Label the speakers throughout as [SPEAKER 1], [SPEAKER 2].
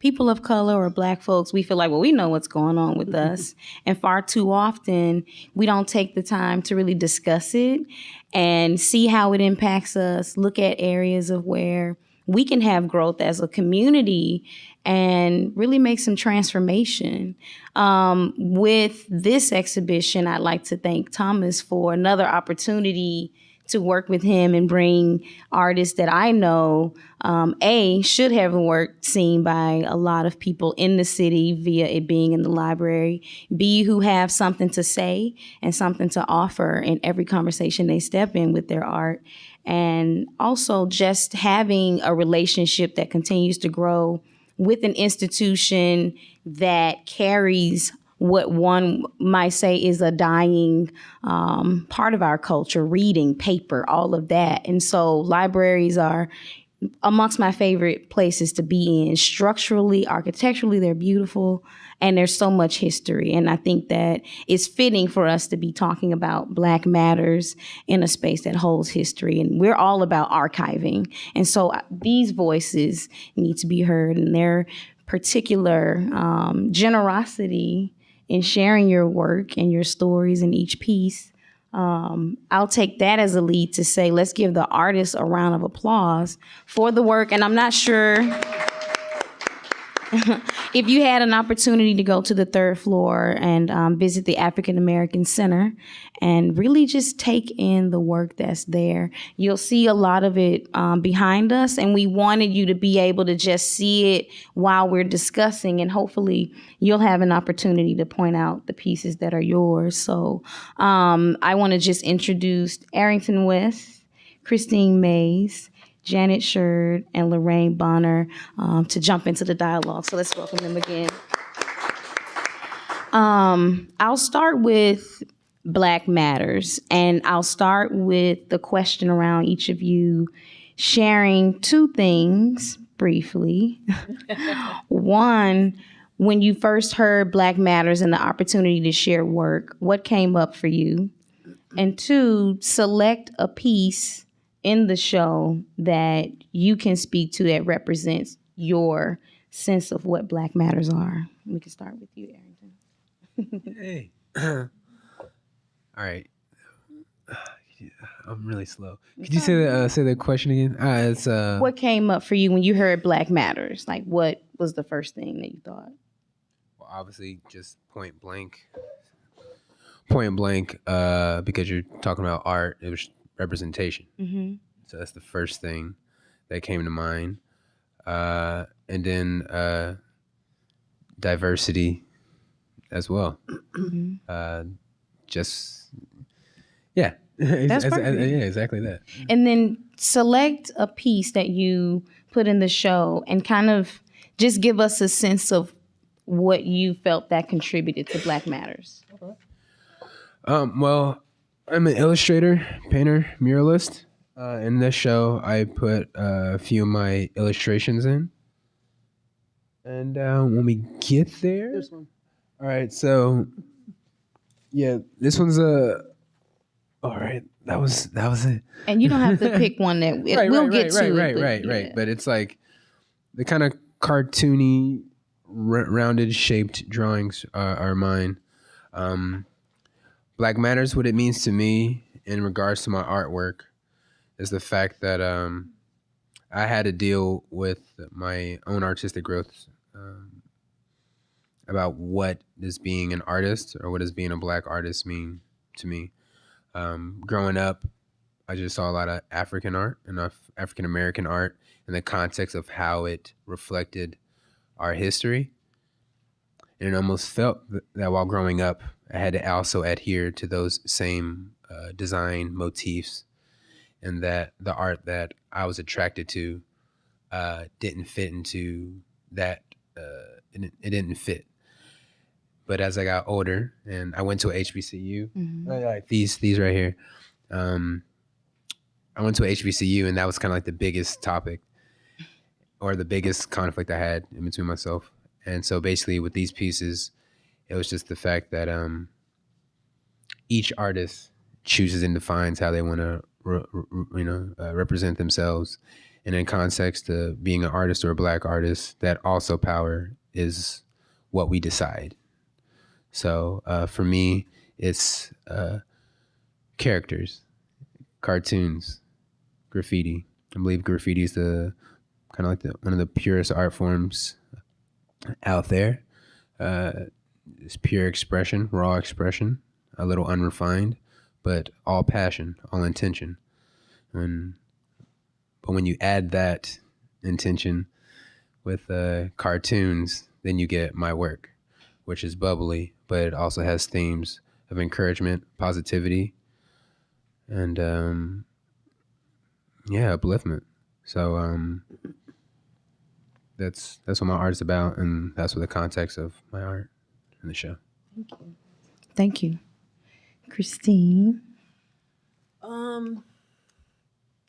[SPEAKER 1] people of color or black folks, we feel like, well, we know what's going on with us. And far too often, we don't take the time to really discuss it and see how it impacts us, look at areas of where we can have growth as a community and really make some transformation. Um, with this exhibition, I'd like to thank Thomas for another opportunity to work with him and bring artists that I know, um, A, should have work seen by a lot of people in the city via it being in the library, B, who have something to say and something to offer in every conversation they step in with their art. And also just having a relationship that continues to grow with an institution that carries what one might say is a dying um, part of our culture reading, paper, all of that. And so libraries are amongst my favorite places to be in. Structurally, architecturally, they're beautiful and there's so much history. And I think that it's fitting for us to be talking about Black Matters in a space that holds history. And we're all about archiving. And so uh, these voices need to be heard and their particular um, generosity in sharing your work and your stories in each piece. Um, I'll take that as a lead to say, let's give the artists a round of applause for the work. And I'm not sure if you had an opportunity to go to the third floor and um, visit the African American Center and really just take in the work that's there, you'll see a lot of it um, behind us. And we wanted you to be able to just see it while we're discussing, and hopefully, you'll have an opportunity to point out the pieces that are yours. So um, I want to just introduce Arrington West, Christine Mays. Janet Sherd and Lorraine Bonner um, to jump into the dialogue. So let's welcome them again. Um, I'll start with Black Matters, and I'll start with the question around each of you sharing two things briefly. One, when you first heard Black Matters and the opportunity to share work, what came up for you? And two, select a piece in the show that you can speak to that represents your sense of what Black Matters are. We can start with you, Arrington.
[SPEAKER 2] hey. All right. I'm really slow. Could you say the uh, say the question again? Uh, it's uh.
[SPEAKER 1] What came up for you when you heard Black Matters? Like, what was the first thing that you thought?
[SPEAKER 2] Well, obviously, just point blank. Point blank, uh, because you're talking about art. It was representation. Mm-hmm. So that's the first thing that came to mind. Uh, and then uh, diversity as well. Mm-hmm. Uh, just yeah,
[SPEAKER 1] that's as, as,
[SPEAKER 2] yeah, exactly that.
[SPEAKER 1] And then select a piece that you put in the show and kind of just give us a sense of what you felt that contributed to Black Matters.
[SPEAKER 2] Um, well, I'm an illustrator, painter, muralist. Uh, in this show, I put uh, a few of my illustrations in. And uh, when we get there, this one. All right, so yeah, this one's a. All right, that was that was it.
[SPEAKER 1] And you don't have to pick one that it, right, we'll
[SPEAKER 2] right,
[SPEAKER 1] get
[SPEAKER 2] right,
[SPEAKER 1] to.
[SPEAKER 2] Right,
[SPEAKER 1] it,
[SPEAKER 2] right, right, yeah. right. But it's like the kind of cartoony, r- rounded shaped drawings are, are mine. Um, Black Matters, what it means to me in regards to my artwork, is the fact that um, I had to deal with my own artistic growth um, about what does being an artist or what does being a black artist mean to me. Um, growing up, I just saw a lot of African art and African American art in the context of how it reflected our history. And it almost felt that while growing up, I had to also adhere to those same uh, design motifs, and that the art that I was attracted to uh, didn't fit into that. Uh, it, it, didn't fit. But as I got older, and I went to a HBCU, mm-hmm. like these these right here, um, I went to a HBCU, and that was kind of like the biggest topic or the biggest conflict I had in between myself. And so basically, with these pieces, it was just the fact that um, each artist chooses and defines how they want to, re- re- you know, uh, represent themselves and in context to being an artist or a black artist, that also power is what we decide. So uh, for me, it's uh, characters, cartoons, graffiti. I believe graffiti is the kind of like the one of the purest art forms out there. Uh, it's pure expression, raw expression, a little unrefined, but all passion, all intention. And but when you add that intention with uh, cartoons, then you get my work, which is bubbly, but it also has themes of encouragement, positivity, and um, yeah, upliftment. So um, that's that's what my art is about, and that's what the context of my art in the show.
[SPEAKER 1] Thank you. Thank you. Christine.
[SPEAKER 3] Um,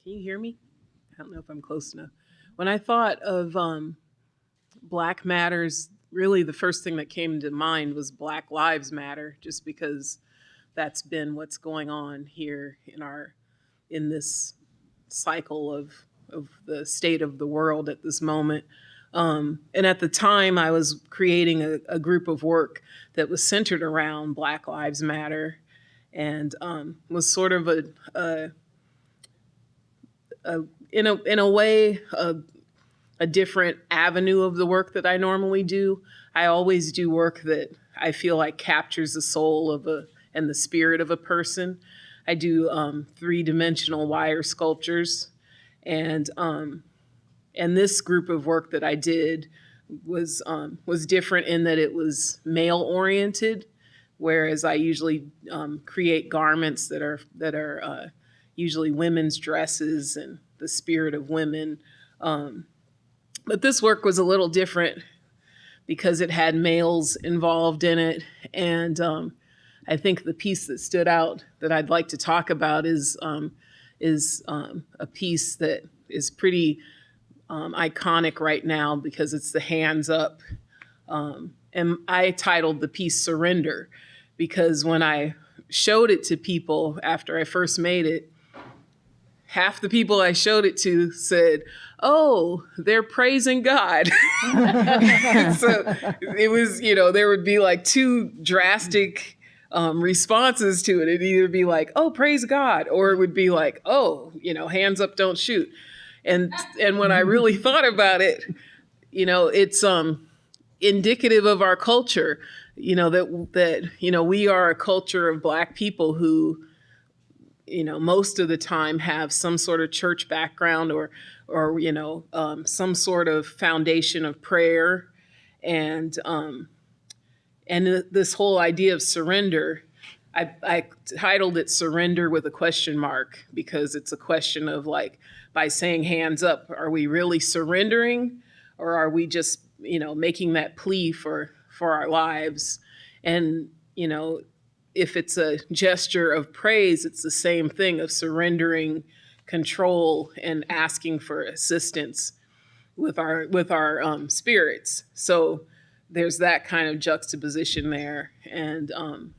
[SPEAKER 3] can you hear me? I don't know if I'm close enough. When I thought of um, Black Matters, really the first thing that came to mind was Black Lives Matter, just because that's been what's going on here in our in this cycle of of the state of the world at this moment. Um, and at the time, I was creating a, a, group of work that was centered around Black Lives Matter and um, was sort of a, a, a, in a in a way a, a different avenue of the work that I normally do. I always do work that I feel like captures the soul of a and the spirit of a person. I do um, three dimensional wire sculptures, and um, and this group of work that I did was um, was different in that it was male oriented, whereas I usually um, create garments that are that are uh, usually women's dresses and the spirit of women. Um, but this work was a little different because it had males involved in it, and um, I think the piece that stood out that I'd like to talk about is um, is um, a piece that is pretty um, iconic right now because it's the hands up. Um, and I titled the piece Surrender because when I showed it to people after I first made it, half the people I showed it to said, Oh, they're praising God. so it was, you know, there would be like two drastic um, responses to it. It'd either be like, Oh, praise God, or it would be like, Oh, you know, hands up, don't shoot and and when I really thought about it, you know, it's um indicative of our culture. You know that that you know we are a culture of Black people who, you know, most of the time have some sort of church background or or you know um, some sort of foundation of prayer, and um, and this whole idea of surrender. I, I titled it "Surrender" with a question mark because it's a question of like by saying hands up, are we really surrendering or are we just, you know, making that plea for for our lives? And, you know, if it's a gesture of praise, it's the same thing of surrendering control and asking for assistance with our with our um, spirits. So there's that kind of juxtaposition there, and um,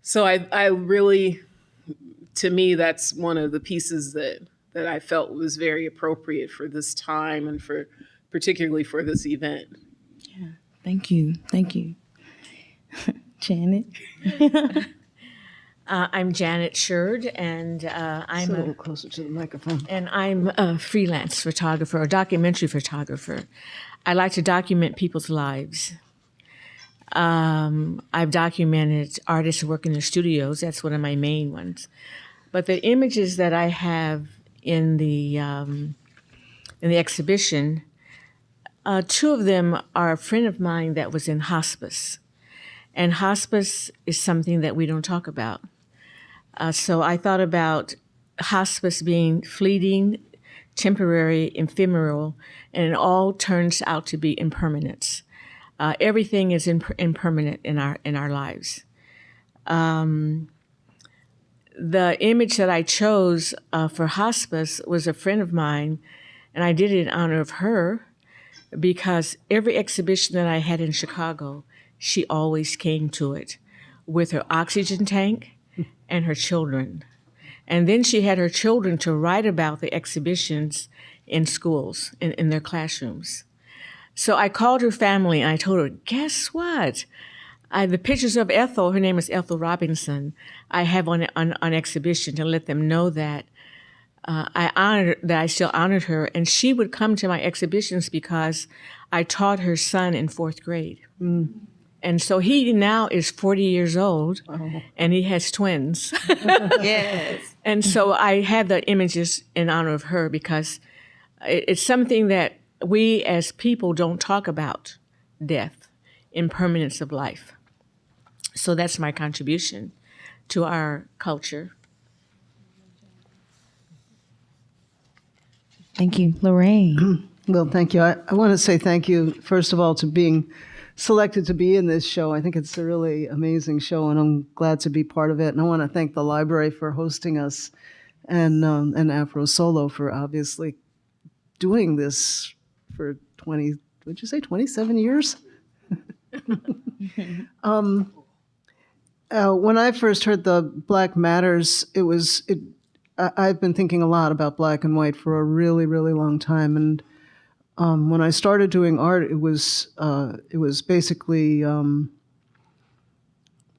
[SPEAKER 3] so I I really, to me, that's one of the pieces that that I felt was very appropriate for this time and for particularly for this event.
[SPEAKER 1] Yeah, thank you, thank you, Janet.
[SPEAKER 4] Uh, I'm Janet Sherd, and uh, I'm
[SPEAKER 5] a little closer to the microphone.
[SPEAKER 4] And I'm a freelance photographer, a documentary photographer. I like to document people's lives. Um, I've documented artists who work in their studios. That's one of my main ones. But the images that I have in the um, in the exhibition. Uh, two of them are a friend of mine that was in hospice, and hospice is something that we don't talk about. Uh, so I thought about hospice being fleeting, temporary, ephemeral, and it all turns out to be impermanence. Uh, everything is imp- impermanent in our in our lives. Um, the image that I chose uh, for hospice was a friend of mine, and I did it in honor of her because every exhibition that I had in Chicago, she always came to it with her oxygen tank and her children. And then she had her children to write about the exhibitions in schools, in, in their classrooms. So I called her family and I told her, guess what? I, the pictures of Ethel, her name is Ethel Robinson, I have on, on, on exhibition to let them know that uh, I honored that I still honored her, and she would come to my exhibitions because I taught her son in fourth grade. And so he now is 40 years old and he has twins.
[SPEAKER 1] Yes.
[SPEAKER 4] And so I have the images in honor of her because it- it's something that we as people don't talk about death, impermanence of life. So that's my contribution to our culture.
[SPEAKER 1] Thank you, Lorraine.
[SPEAKER 5] Well, thank you. I, I want to say thank you, first of all, to being selected to be in this show. I think it's a really amazing show, and I'm glad to be part of it. And I want to thank the library for hosting us and, um, and Afro Solo for obviously doing this for 20, would you say 27 years? um, uh, when I first heard the Black Matters, it was, it, I, I've been thinking a lot about black and white for a really, really long time. And um, when I started doing art, it was uh, it was basically um,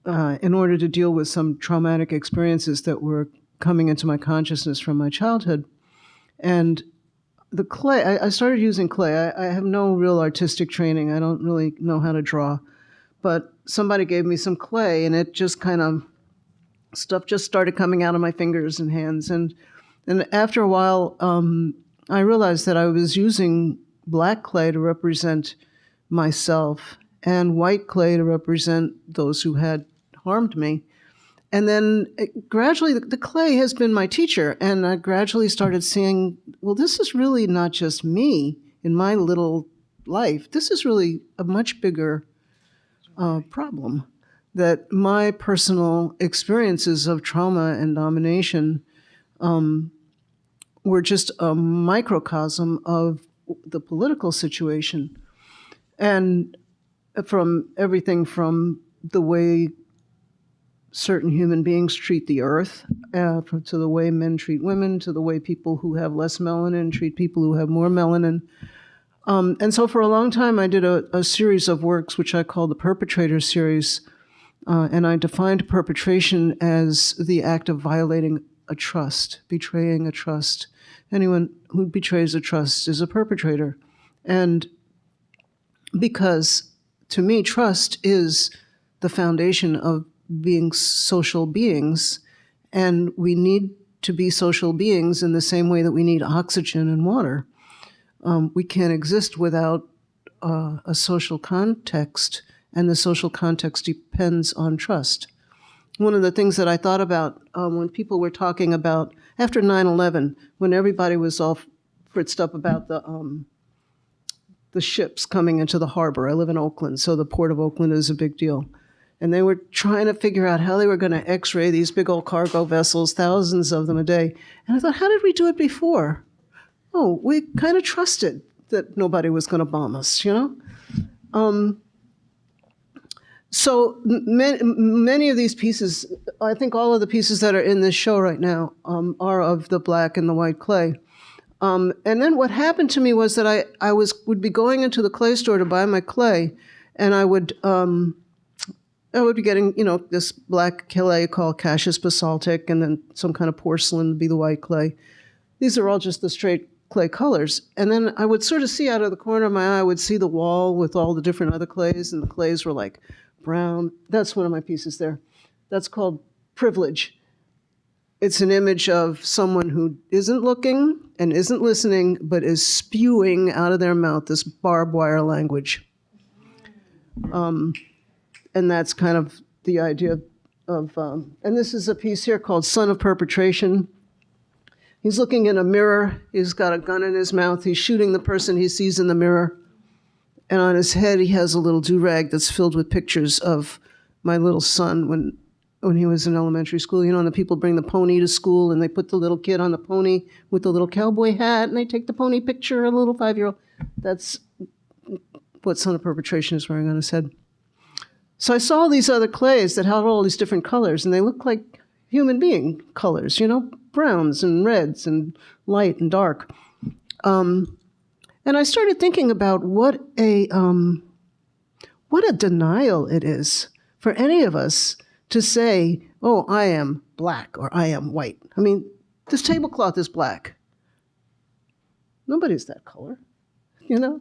[SPEAKER 5] uh, in order to deal with some traumatic experiences that were coming into my consciousness from my childhood, and the clay. I, I started using clay. I, I have no real artistic training. I don't really know how to draw, but somebody gave me some clay, and it just kind of stuff just started coming out of my fingers and hands, and and after a while. Um, I realized that I was using black clay to represent myself and white clay to represent those who had harmed me. And then it, gradually, the, the clay has been my teacher. And I gradually started seeing, well, this is really not just me in my little life. This is really a much bigger uh, problem. That my personal experiences of trauma and domination were just a microcosm of the political situation. And from everything from the way certain human beings treat the earth, uh, to the way men treat women, to the way people who have less melanin treat people who have more melanin. Um, and so for a long time, I did a, a series of works which I called the Perpetrator Series. Uh, and I defined perpetration as the act of violating a trust, betraying a trust. Anyone who betrays a trust is a perpetrator. And because to me, trust is the foundation of being social beings, and we need to be social beings in the same way that we need oxygen and water. Um, we can't exist without uh, a social context, and the social context depends on trust. One of the things that I thought about um, when people were talking about after 9 11, when everybody was all fritzed up about the, um, the ships coming into the harbor. I live in Oakland, so the port of Oakland is a big deal. And they were trying to figure out how they were going to x ray these big old cargo vessels, thousands of them a day. And I thought, how did we do it before? Oh, we kind of trusted that nobody was going to bomb us, you know? Um, so many, many of these pieces, I think all of the pieces that are in this show right now um, are of the black and the white clay. Um, and then what happened to me was that I, I was would be going into the clay store to buy my clay, and I would um, I would be getting you know this black clay called Cassius basaltic, and then some kind of porcelain would be the white clay. These are all just the straight clay colors. And then I would sort of see out of the corner of my eye, I would see the wall with all the different other clays, and the clays were like brown. That's one of my pieces there. That's called privilege. It's an image of someone who isn't looking and isn't listening, but is spewing out of their mouth this barbed wire language. Um, and that's kind of the idea of, um, and this is a piece here called Son of Perpetration. He's looking in a mirror. He's got a gun in his mouth. He's shooting the person he sees in the mirror. And on his head, he has a little do rag that's filled with pictures of my little son when, when he was in elementary school. You know, and the people bring the pony to school and they put the little kid on the pony with the little cowboy hat and they take the pony picture, a little five year old. That's what Son of Perpetration is wearing on his head. So I saw these other clays that had all these different colors and they look like human being colors, you know, browns and reds and light and dark. Um, and I started thinking about what a um, what a denial it is for any of us to say, "Oh, I am black" or "I am white." I mean, this tablecloth is black. Nobody's that color, you know.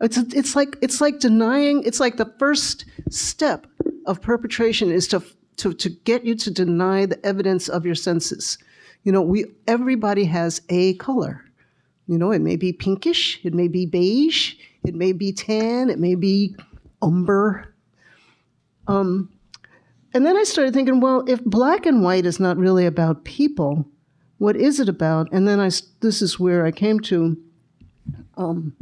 [SPEAKER 5] It's it's like it's like denying. It's like the first step of perpetration is to to to get you to deny the evidence of your senses. You know, we everybody has a color. You know, it may be pinkish, it may be beige, it may be tan, it may be umber. Um, and then I started thinking, well, if black and white is not really about people, what is it about? And then I, this is where I came to um,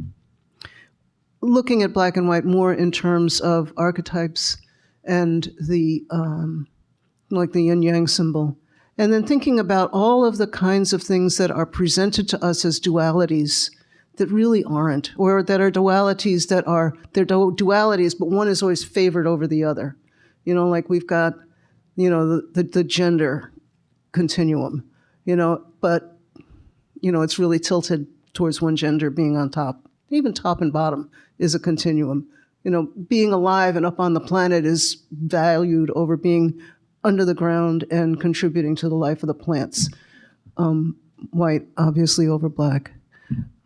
[SPEAKER 5] looking at black and white more in terms of archetypes and the um, like the yin yang symbol, and then thinking about all of the kinds of things that are presented to us as dualities that really aren't, or that are dualities that are they're dualities, but one is always favored over the other. You know, like we've got, you know, the, the, the gender continuum, you know, but you know, it's really tilted towards one gender being on top. Even top and bottom is a continuum. You know, being alive and up on the planet is valued over being under the ground and contributing to the life of the plants. Um, white, obviously, over black.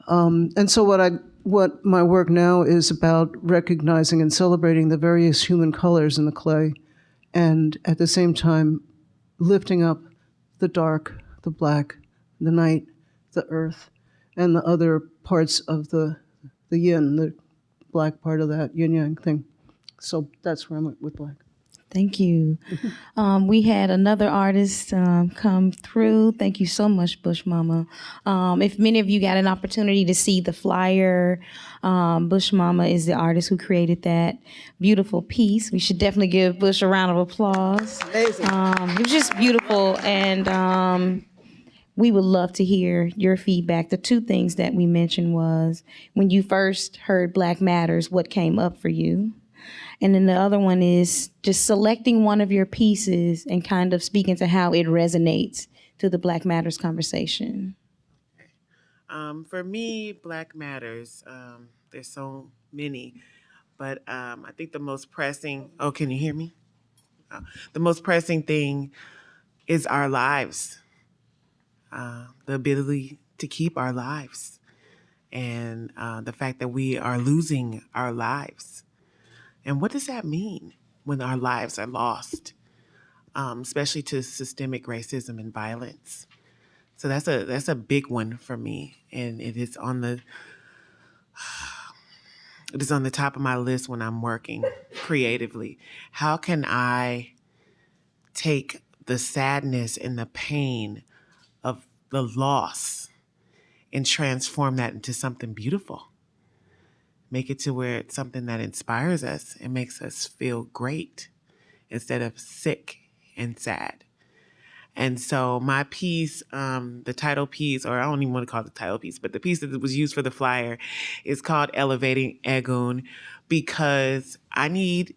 [SPEAKER 5] Um, and so, what I what my work now is about recognizing and celebrating the various human colors in the clay, and at the same time, lifting up the dark, the black, the night, the earth, and the other parts of the the yin, the black part of that yin yang thing. So that's where I'm with black.
[SPEAKER 1] Thank you. Um, we had another artist um, come through. Thank you so much, Bush Mama. Um, if many of you got an opportunity to see the flyer, um, Bush Mama is the artist who created that beautiful piece. We should definitely give Bush a round of applause.
[SPEAKER 5] Amazing.
[SPEAKER 1] Um, it was just beautiful, and um, we would love to hear your feedback. The two things that we mentioned was when you first heard Black Matters, what came up for you? And then the other one is just selecting one of your pieces and kind of speaking to how it resonates to the Black Matters conversation.
[SPEAKER 6] Um, for me, Black Matters, um, there's so many, but um, I think the most pressing, oh, can you hear me? Uh, the most pressing thing is our lives, uh, the ability to keep our lives, and uh, the fact that we are losing our lives. And what does that mean when our lives are lost, um, especially to systemic racism and violence? So that's a that's a big one for me, and it is on the it is on the top of my list when I'm working creatively. How can I take the sadness and the pain of the loss and transform that into something beautiful? Make it to where it's something that inspires us and makes us feel great instead of sick and sad. And so my piece, um, the title piece, or I don't even want to call it the title piece, but the piece that was used for the flyer is called Elevating Egun because I need,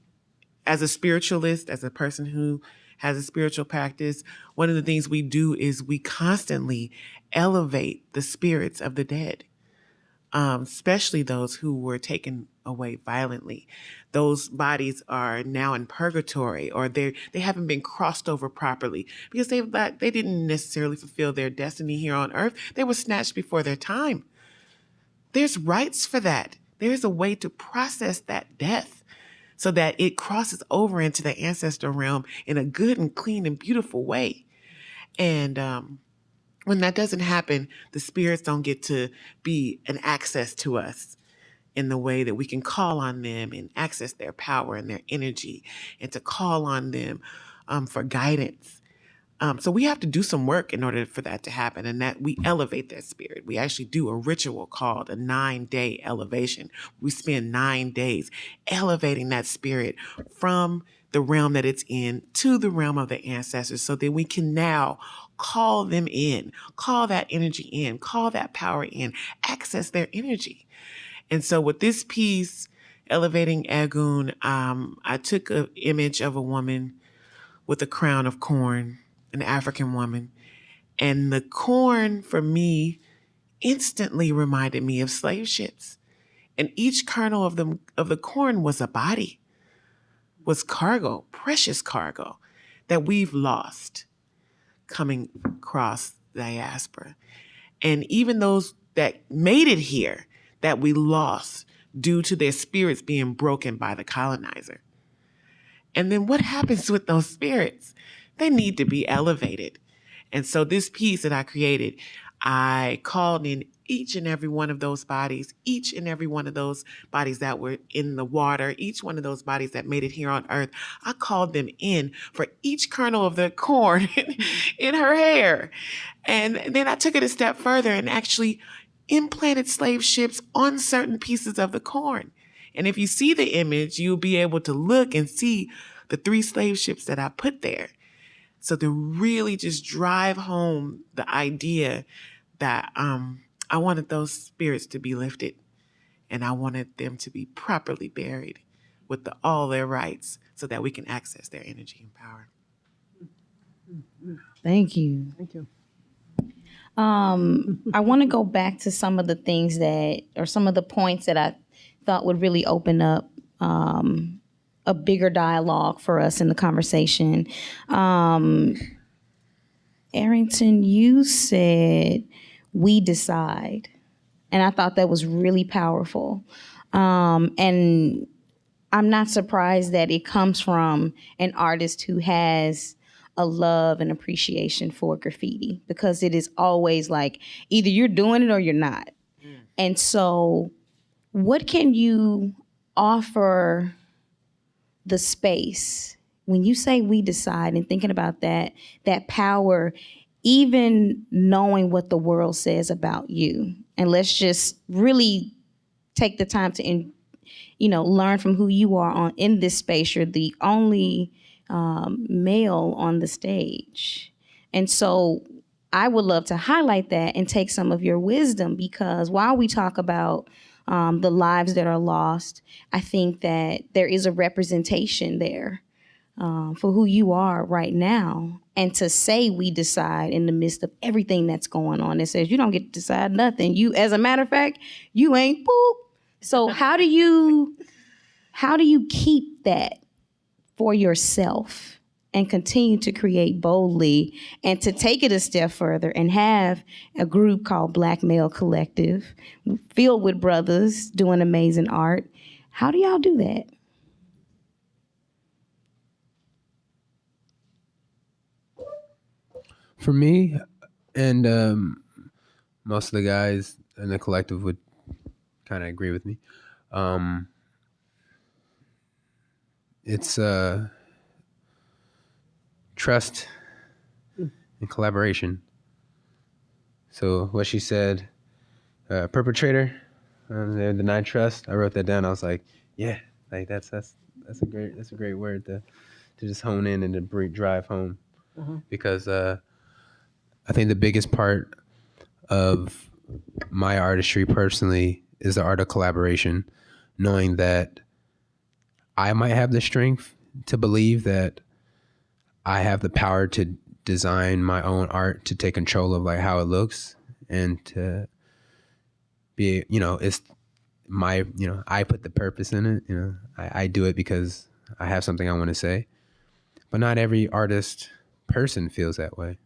[SPEAKER 6] as a spiritualist, as a person who has a spiritual practice, one of the things we do is we constantly elevate the spirits of the dead um, especially those who were taken away violently. Those bodies are now in purgatory, or they they haven't been crossed over properly because they they didn't necessarily fulfill their destiny here on earth. They were snatched before their time. There's rites for that. There is a way to process that death so that it crosses over into the ancestor realm in a good and clean and beautiful way. And um, when that doesn't happen, the spirits don't get to be an access to us in the way that we can call on them and access their power and their energy and to call on them um, for guidance. Um, so we have to do some work in order for that to happen and that we elevate that spirit. We actually do a ritual called a nine day elevation. We spend nine days elevating that spirit from the realm that it's in to the realm of the ancestors so that we can now call them in, call that energy in, call that power in, access their energy. And so with this piece, Elevating Egun, um, I took an image of a woman with a crown of corn an African woman. And the corn for me instantly reminded me of slave ships. And each kernel of the, of the corn was a body, was cargo, precious cargo that we've lost coming across the diaspora. And even those that made it here that we lost due to their spirits being broken by the colonizer. And then what happens with those spirits? They need to be elevated. And so this piece that I created, I called in each and every one of those bodies, each and every one of those bodies that were in the water, each one of those bodies that made it here on earth. I called them in for each kernel of the corn in her hair. And then I took it a step further and actually implanted slave ships on certain pieces of the corn. And if you see the image, you'll be able to look and see the three slave ships that I put there. So to really just drive home the idea that um, I wanted those spirits to be lifted and I wanted them to be properly buried with the, all their rites so that we can access their energy and power.
[SPEAKER 1] Thank you.
[SPEAKER 5] Thank you.
[SPEAKER 1] Um, I want to go back to some of the things that, or some of the points that I thought would really open up um, a bigger dialogue for us in the conversation. Um, Arrington, you said we decide, and I thought that was really powerful. Um, and I'm not surprised that it comes from an artist who has a love and appreciation for graffiti because it is always like either you're doing it or you're not. And so, what can you offer the space when you say we decide and thinking about that, that power, even knowing what the world says about you? And let's just really take the time to, in, you know, learn from who you are on in this space. You're the only um, male on the stage. And so I would love to highlight that and take some of your wisdom because while we talk about um, the lives that are lost, I think that there is a representation there um, for who you are right now. And to say we decide in the midst of everything that's going on, it says you don't get to decide nothing. You, as a matter of fact, you ain't boop. So how do you, how do you keep that for yourself and continue to create boldly and to take it a step further and have a group called Black Male Collective filled with brothers doing amazing art. How do y'all do that?
[SPEAKER 2] For me, and um, most of the guys in the collective would kind of agree with me. Um, it's uh, trust and collaboration. So what she said, uh, perpetrator, um, they denied trust. I wrote that down. I was like, yeah, like that's that's that's a great that's a great word to to just hone in and to bring, drive home because uh, I think the biggest part of my artistry personally is the art of collaboration, knowing that I might have the strength to believe that I have the power to design my own art to take control of like how it looks and to be you know it's my you know I put the purpose in it you know. I, I do it because I have something I want to say. But not every artist person feels that way.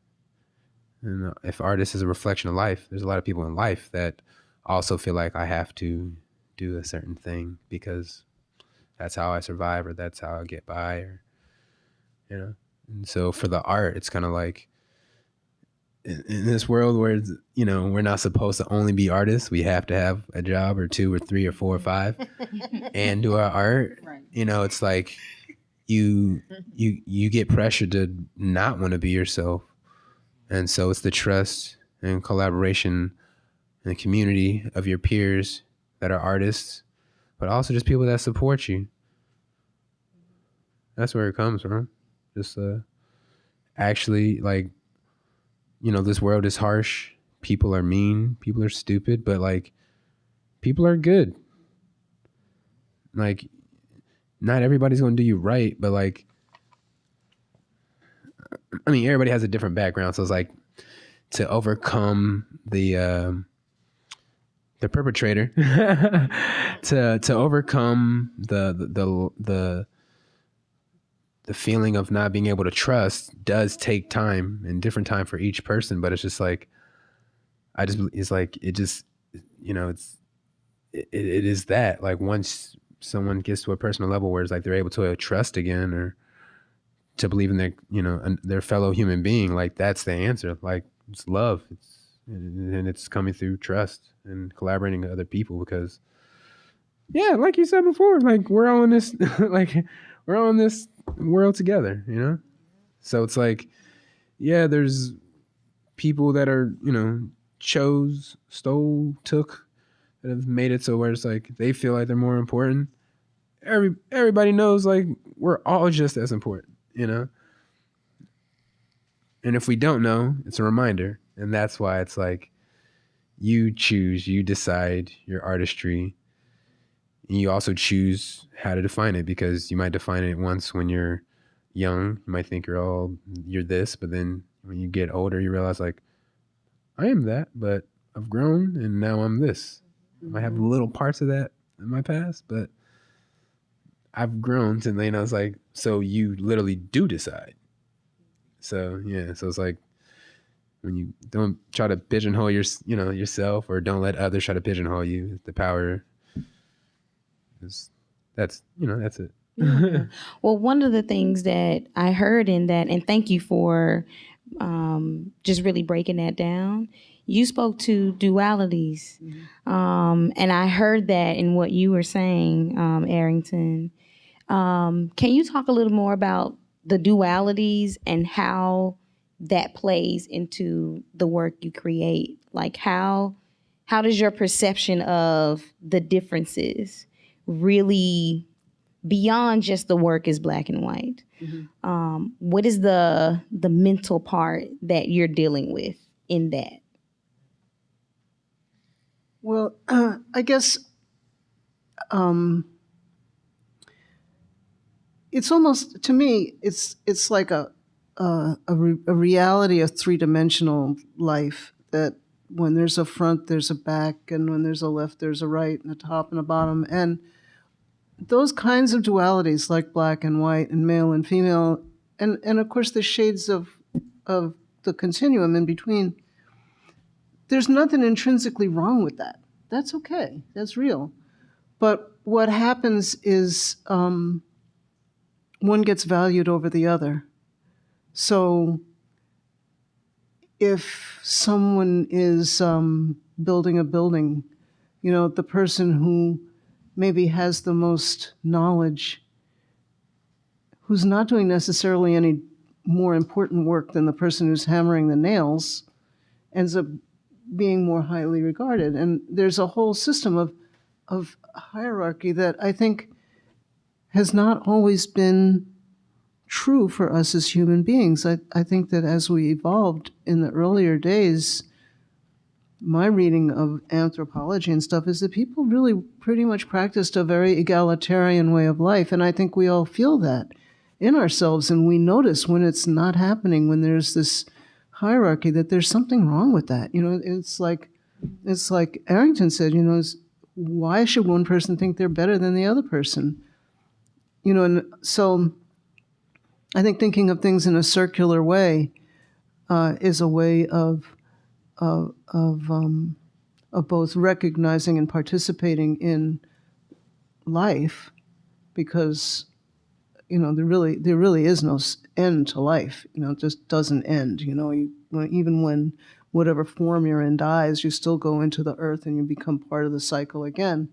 [SPEAKER 2] And if artist is a reflection of life there's a lot of people in life that also feel like I have to do a certain thing because that's how I survive or that's how I get by or you know and so for the art it's kind of like in, in this world where it's, you know we're not supposed to only be artists we have to have a job or two or three or four or five and do our art
[SPEAKER 1] Right.
[SPEAKER 2] you know it's like you you you get pressure to not want to be yourself. And so it's the trust and collaboration and community of your peers that are artists but also just people that support you. That's where it comes from just uh actually like you know this world is harsh. People are mean. People are stupid but like people are good. Like not everybody's gonna do you right but like I mean, everybody has a different background, so it's like to overcome the um, the perpetrator, to to overcome the the the, the the feeling of not being able to trust does take time and different time for each person but it's just like i just it's like it just you know it's it, it is that like once someone gets to a personal level where it's like they're able to uh, trust again or to believe in their you know their fellow human being like that's the answer. Like it's love. It's and it's coming through trust and collaborating with other people because yeah like you said before like we're all in this like we're all in this world together, you know? So it's like, yeah, there's people that are, you know, chose, stole, took, that have made it so where it's like they feel like they're more important. Every everybody knows like we're all just as important, you know? And if we don't know, it's a reminder. And that's why it's like you choose, you decide your artistry, you also choose how to define it because you might define it once when you're young. You might think you're all you're this, but then when you get older, you realize like I am that, but I've grown and now I'm this. I have mm-hmm. little parts of that in my past, but I've grown to you I was like so you literally do decide. So yeah, so it's like when you don't try to pigeonhole your you know yourself or don't let others try to pigeonhole you. The power is that's you know that's it.
[SPEAKER 1] yeah. Well, one of the things that I heard in that, and thank you for um, just really breaking that down. You spoke to dualities, mm-hmm. um, and I heard that in what you were saying, um, Arrington. Um, can you talk a little more about the dualities and how that plays into the work you create? Like how how does your perception of the differences really beyond just the work is black and white mm-hmm. um, what is the the mental part that you're dealing with in that
[SPEAKER 5] well uh, i guess um, it's almost to me it's it's like a a, a, re, a reality of three-dimensional life that when there's a front there's a back and when there's a left there's a right and a top and a bottom. And those kinds of dualities like black and white and male and female and and of course the shades of of the continuum in between there's nothing intrinsically wrong with that. That's okay. That's real. But what happens is um, one gets valued over the other. So if someone is um, building a building you know the person who maybe has the most knowledge, who's not doing necessarily any more important work than the person who's hammering the nails, ends up being more highly regarded. And there's a whole system of, of hierarchy that I think has not always been true for us as human beings. I, I think that as we evolved in the earlier days, my reading of anthropology and stuff is that people really pretty much practiced a very egalitarian way of life. And I think we all feel that in ourselves. And we notice when it's not happening, when there's this hierarchy, that there's something wrong with that. You know, it's like, it's like Arrington said, you know, why should one person think they're better than the other person? You know, and so I think thinking of things in a circular way uh, is a way of of of, um, of both recognizing and participating in life, because you know there really there really is no end to life. You know, it just doesn't end. You know, you, even when whatever form you're in dies, you still go into the earth and you become part of the cycle again.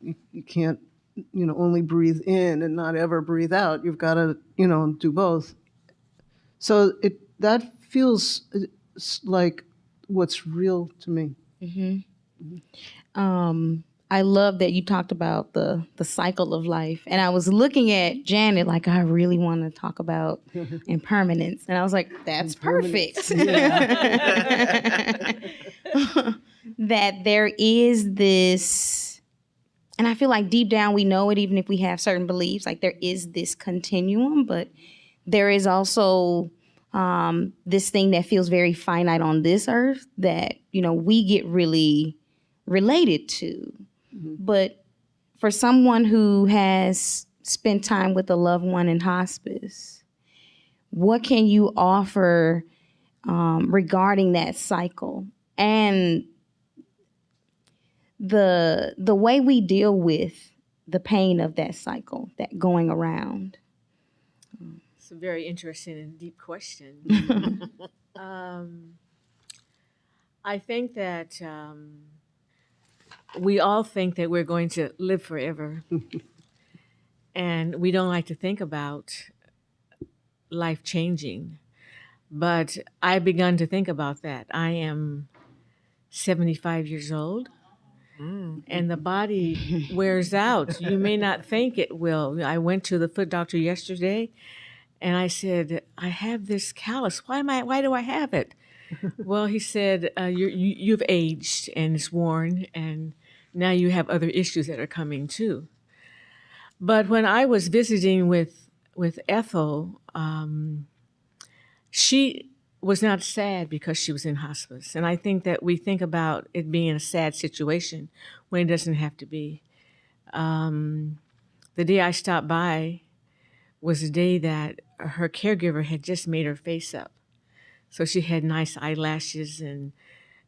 [SPEAKER 5] You, you can't, you know, only breathe in and not ever breathe out. You've got to, you know, do both. So it that feels like what's real to me.
[SPEAKER 1] Mm-hmm. Um, I love that you talked about the the cycle of life, and I was looking at Janet like I really want to talk about impermanence, and I was like, "That's perfect." that there is this, and I feel like deep down we know it, even if we have certain beliefs. Like there is this continuum, but there is also um, this thing that feels very finite on this earth that you know we get really related to but for someone who has spent time with a loved one in hospice what can you offer um, regarding that cycle and the the way we deal with the pain of that cycle that going around
[SPEAKER 4] It's a very interesting and deep question. um, I think that um, we all think that we're going to live forever. and we don't like to think about life changing. But I've begun to think about that. I am 75 years old. And the body wears out. You may not think it will. I went to the foot doctor yesterday and I said, I have this callus. Why am I? Why do I have it? well, he said, uh, you, you've aged and it's worn, and now you have other issues that are coming too. But when I was visiting with with Ethel, um, she was not sad because she was in hospice, and I think that we think about it being a sad situation when it doesn't have to be. Um, the day I stopped by was the day that her caregiver had just made her face up. So she had nice eyelashes and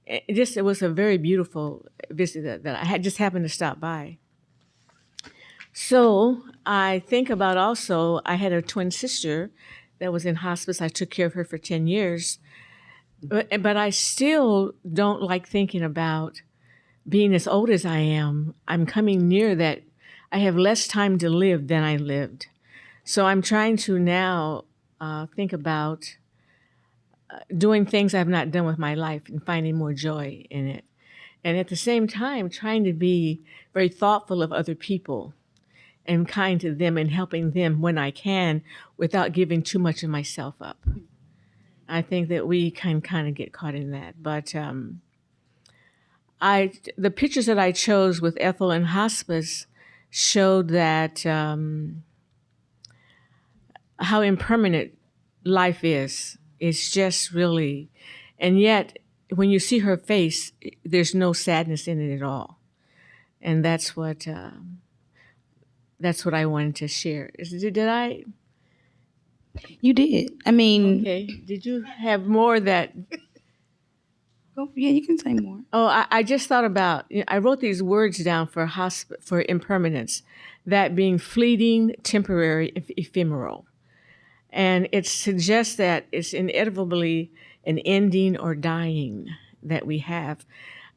[SPEAKER 4] it just it was a very beautiful visit that, that I had just happened to stop by. So I think about also I had a twin sister that was in hospice. I took care of her for 10 years. But, but I still don't like thinking about being as old as I am. I'm coming near that I have less time to live than I lived. So I'm trying to now uh, think about uh, doing things I've not done with my life and finding more joy in it. And at the same time, trying to be very thoughtful of other people and kind to them and helping them when I can without giving too much of myself up. I think that we can kind of get caught in that. But um, I, the pictures that I chose with Ethel in hospice showed that um, how impermanent life is. It's just really, and yet when you see her face, there's no sadness in it at all, and that's what um, that's what I wanted to share. Did, did I?
[SPEAKER 1] you did i mean
[SPEAKER 4] Okay. Did you have more that?
[SPEAKER 1] go- yeah you can say more
[SPEAKER 4] Oh, I, I just thought about. you know, I wrote these words down for hosp- for impermanence, that being fleeting, temporary, eph- ephemeral, and it suggests that it's inevitably an ending or dying that we have.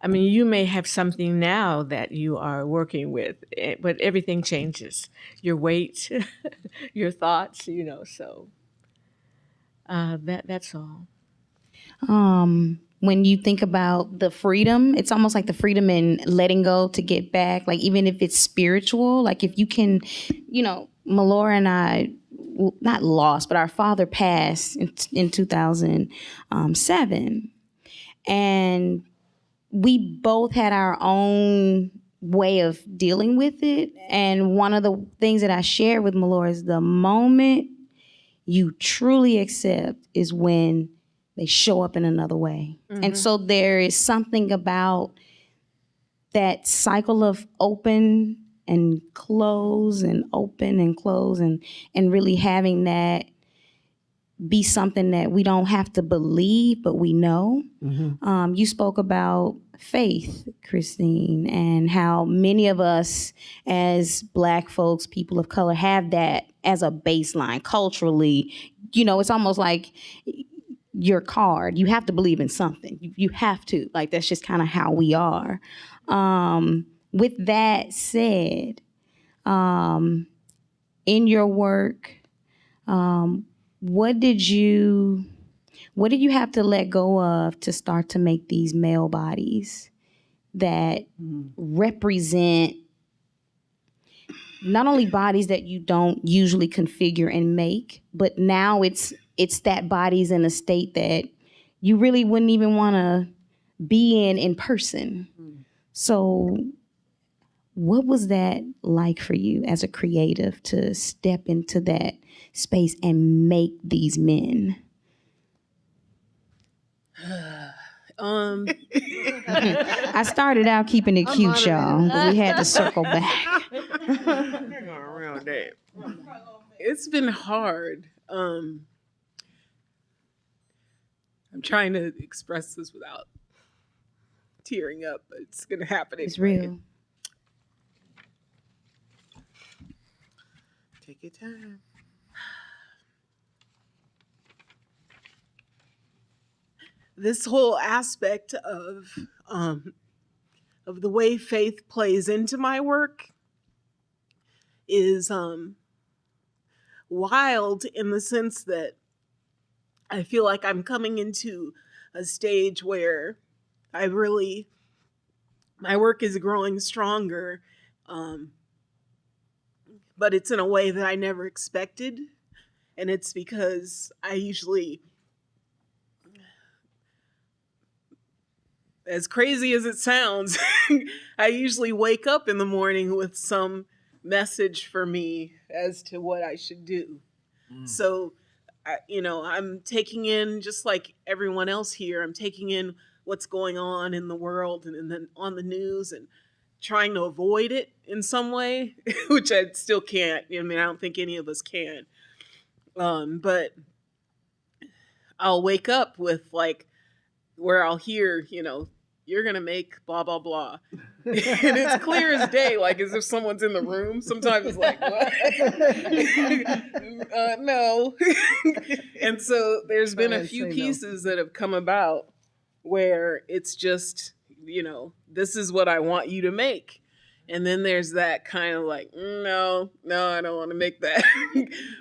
[SPEAKER 4] I mean, you may have something now that you are working with, eh, but everything changes. Your weight, your thoughts, you know. So uh, that that's all.
[SPEAKER 1] um when you think about the freedom it's almost like the freedom in letting go to get back like even if it's spiritual like if you can you know melora and i not lost but our father passed in, in 2007 and we both had our own way of dealing with it and one of the things that i shared with melora is the moment you truly accept is when they show up in another way. And so there is something about that cycle of open and close and open and close and and really having that be something that we don't have to believe but we know. Um, you spoke about faith, Christine, and how many of us as black folks, people of color, have that as a baseline culturally. You know, it's almost like your card. You have to believe in something. You, you have to. Like that's just kind of how we are. Um, with that said, um, in your work, um, what did you what did you have to let go of to start to make these male bodies that mm-hmm. represent not only bodies that you don't usually configure and make, but now it's it's that body's in a state that you really wouldn't even want to be in in person. Mm-hmm. So What was that like for you as a creative to step into that space and make these men?
[SPEAKER 3] Um,
[SPEAKER 1] I started out keeping it cute, y'all, but we had to circle back.
[SPEAKER 6] Around that.
[SPEAKER 3] it's been hard. Um, I'm trying to express this without tearing up, but it's gonna happen.
[SPEAKER 1] It's
[SPEAKER 3] anyway.
[SPEAKER 1] real.
[SPEAKER 6] Take your time.
[SPEAKER 3] This whole aspect of um, of the way faith plays into my work is um, wild in the sense that I feel like I'm coming into a stage where I really my work is growing stronger, um, but it's in a way that I never expected, and it's because I usually as crazy as it sounds, I usually wake up in the morning with some message for me as to what I should do. So, I, you know, I'm taking in just like everyone else here. I'm taking in what's going on in the world and, and then on the news and trying to avoid it in some way, which I still can't. I mean, I don't think any of us can. Um, but I'll wake up with like where I'll hear, you know, you're gonna make blah blah blah, and it's clear as day, like as if someone's in the room. Sometimes it's like, what? uh, no. and so there's been a few
[SPEAKER 5] say no.
[SPEAKER 3] pieces that have come about where it's just, you know, this is what I want you to make. And then there's that kind of like, "Mm, no, no, I don't want to make that.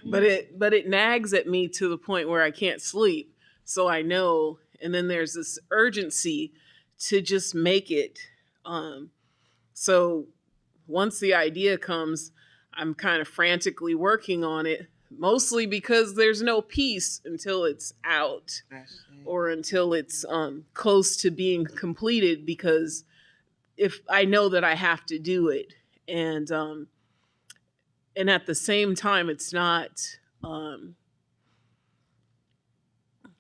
[SPEAKER 3] but it but it nags at me to the point where I can't sleep. So I know. And then there's this urgency to just make it. Um, so once the idea comes, I'm kind of frantically working on it, mostly because there's no peace until it's out or until it's um, close to being completed because if I know that I have to do it and um, and at the same time it's not um,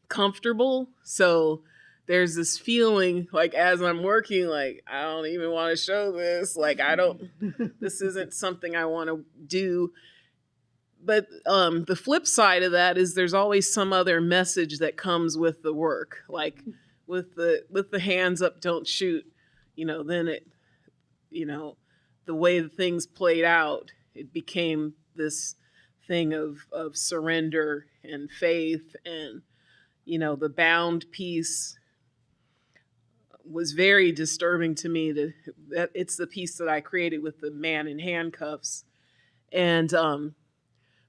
[SPEAKER 3] comfortable so there's this feeling like as I'm working like I don't even want to show this like I don't this isn't something I want to do. But um, the flip side of that is there's always some other message that comes with the work like with the with the hands up don't shoot you know then it you know the way the things played out it became this thing of of surrender and faith and you know the bound piece was very disturbing to me that it's the piece that I created with the man in handcuffs. And um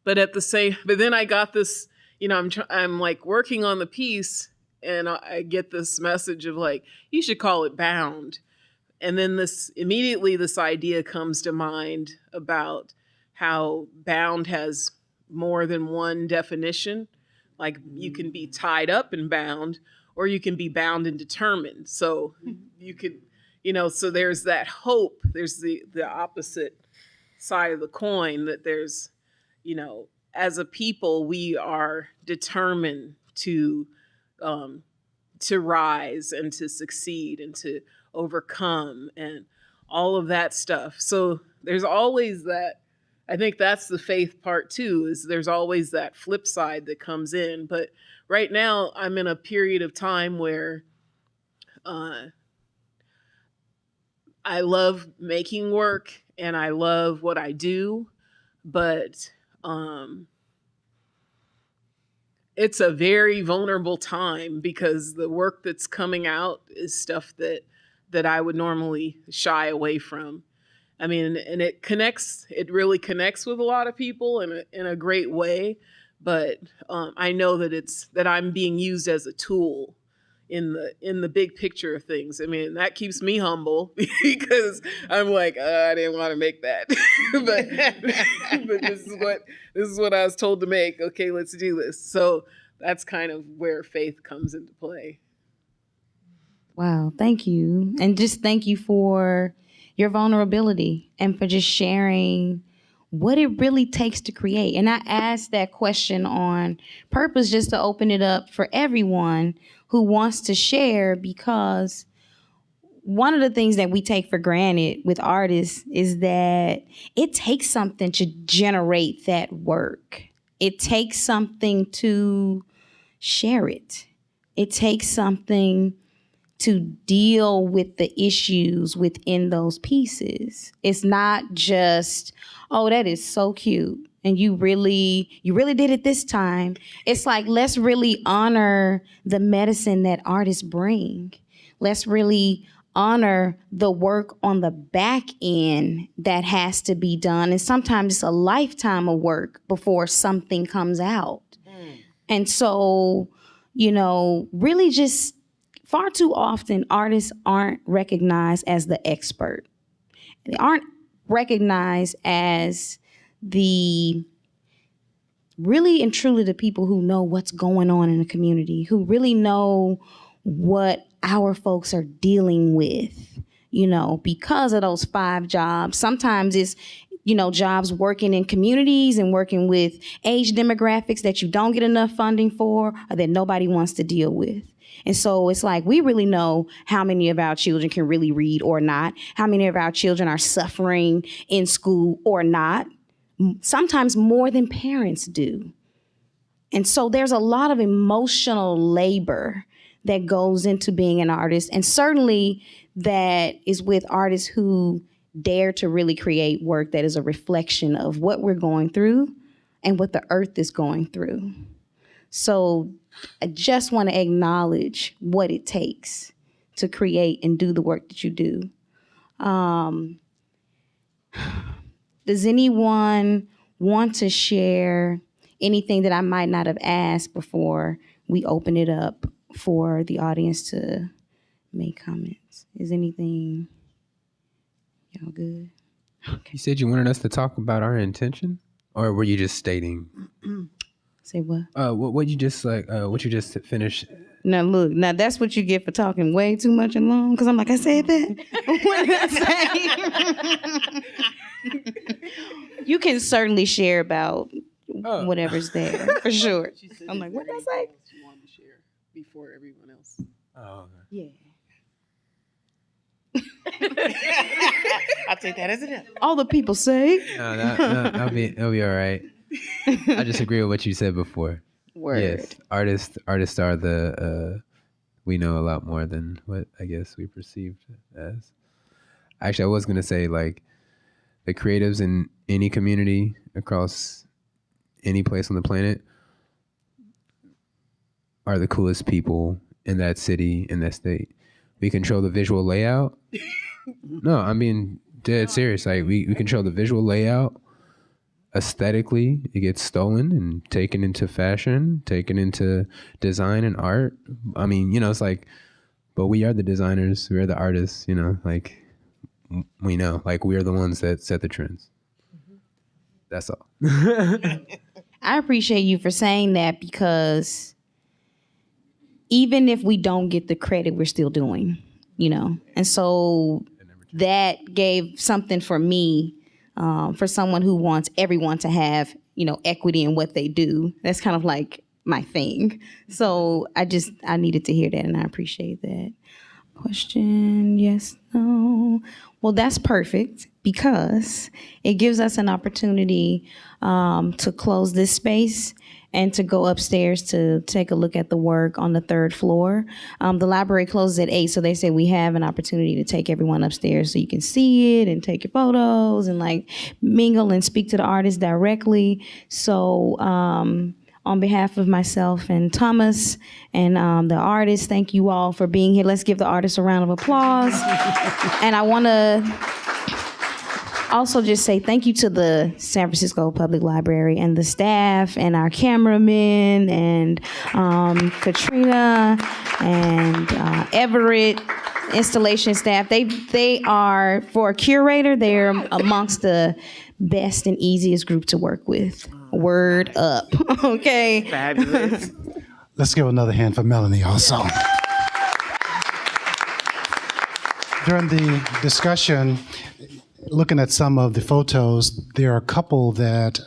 [SPEAKER 3] but at the same but then I got this you know I'm I'm like working on the piece and I, I get this message of like you should call it bound. And then this immediately this idea comes to mind about how bound has more than one definition. Like you can be tied up and bound or you can be bound and determined. So you could you know so there's that hope. There's the the opposite side of the coin that there's you know as a people we are determined to um to rise and to succeed and to overcome and all of that stuff. So there's always that i think that's the faith part too is there's always that flip side that comes in but right now i'm in a period of time where uh, i love making work and i love what i do but um, it's a very vulnerable time because the work that's coming out is stuff that that I would normally shy away from. I mean, and it connects. It really connects with a lot of people in a in a great way. But um, I know that it's that I'm being used as a tool in the in the big picture of things. I mean, that keeps me humble because I'm like, uh, I didn't want to make that, but but this is what this is what I was told to make. Okay, let's do this. So that's kind of where faith comes into play.
[SPEAKER 1] Wow, thank you. And just thank you for your vulnerability and for just sharing what it really takes to create. And I asked that question on purpose just to open it up for everyone who wants to share because one of the things that we take for granted with artists is that it takes something to generate that work. It takes something to share it. It takes something to deal with the issues within those pieces. It's not just, oh, that is so cute. And you really, you really did it this time. It's like, let's really honor the medicine that artists bring. Let's really honor the work on the back end that has to be done. And sometimes it's a lifetime of work before something comes out. Mm. And so, you know, really just far too often artists aren't recognized as the expert. They aren't recognized as the really and truly the people who know what's going on in the community, who really know what our folks are dealing with, you know, because of those five jobs. Sometimes it's, you know, jobs working in communities and working with age demographics that you don't get enough funding for or that nobody wants to deal with. And so it's like we really know how many of our children can really read or not, how many of our children are suffering in school or not, sometimes more than parents do. And so there's a lot of emotional labor that goes into being an artist. And certainly that is with artists who dare to really create work that is a reflection of what we're going through and what the earth is going through. So I just want to acknowledge what it takes to create and do the work that you do. Um, does anyone want to share anything that I might not have asked before we open it up for the audience to make comments? Is anything y'all good?
[SPEAKER 2] You said you wanted us to talk about our intention, or were you just stating?
[SPEAKER 1] Say what?
[SPEAKER 2] Uh, what, what you just like? Uh, what you just finished?
[SPEAKER 1] Now look, now that's what you get for talking way too much and long. Cause I'm like, I said that. what did I say? you can certainly share about
[SPEAKER 2] Oh.
[SPEAKER 1] whatever's there for sure. I'm like, what did I say?
[SPEAKER 3] things She wanted to share before everyone else.
[SPEAKER 2] Oh,
[SPEAKER 1] Yeah.
[SPEAKER 6] I'll take that as enough.
[SPEAKER 1] All the people say.
[SPEAKER 2] no, that, that, that'll be that'll be all right. I just agree with what you said before.
[SPEAKER 1] Word.
[SPEAKER 2] Yes, artists artists are the uh, we know a lot more than what I guess we perceived as. Actually, I was gonna say like the creatives in any community across any place on the planet are the coolest people in that city in that state. We control the visual layout. no, I'm being dead serious. Like we, we control the visual layout aesthetically it gets stolen and taken into fashion taken into design and art. I mean you know it's like but we are the designers we are the artists you know like we know like we are the ones that set the trends. Mm-hmm. That's all.
[SPEAKER 1] I appreciate you for saying that because even if we don't get the credit, we're still doing, you know? And so that gave something for me, um, for someone who wants everyone to have, you know, equity in what they do. That's kind of like my thing. So I just, I needed to hear that and I appreciate that. Question, yes, no. Well, that's perfect because it gives us an opportunity um, to close this space and to go upstairs to take a look at the work on the third floor. Um, the library closes at eight, so they say we have an opportunity to take everyone upstairs so you can see it and take your photos and like mingle and speak to the artist directly. So, um, on behalf of myself and Thomas and um, the artists, thank you all for being here. Let's give the artists a round of applause. and I want to also just say thank you to the San Francisco Public Library and the staff and our cameramen and um, Katrina and uh, Everett installation staff. They they are for a curator. They're amongst the best and easiest group to work with. Word up, okay.
[SPEAKER 6] Fabulous.
[SPEAKER 7] Let's give another hand for Melanie also. during the discussion, looking at some of the photos, there are a couple that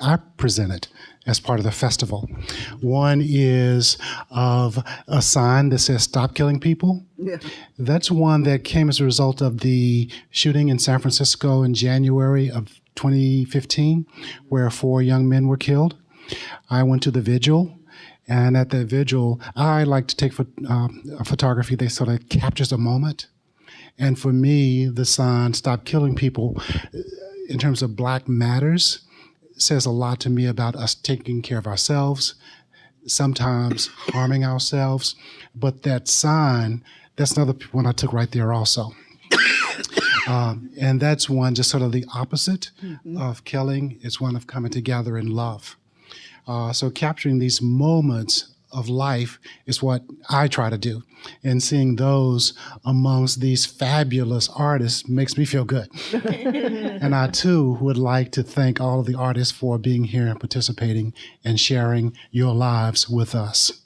[SPEAKER 7] I presented as part of the festival. One is of a sign that says "Stop Killing People."
[SPEAKER 5] Yeah.
[SPEAKER 7] That's one that came as a result of the shooting in San Francisco in January of 2015, where four young men were killed. I went to the vigil, and at the vigil, I like to take uh, a photography that sort of captures a moment. And for me, the sign "Stop Killing People," in terms of Black Matters, says a lot to me about us taking care of ourselves, sometimes harming ourselves. But that sign, that's another one I took right there also. Um, and that's one just sort of the opposite of killing. It's one of coming together in love. Uh, so capturing these moments of life is what I try to do. And seeing those amongst these fabulous artists makes me feel good. and I too would like to thank all of the artists for being here and participating and sharing your lives with us.